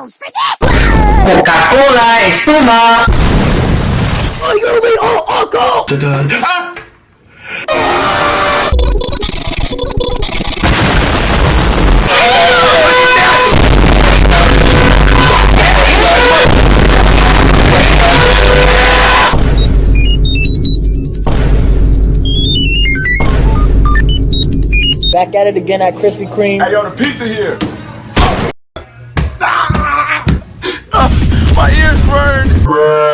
pills for this! Coca-Cola, espuma. Ayúdame, oh, oh, go! Back at it again at Krispy Kreme. Hey, yo, the pizza here. Bruh.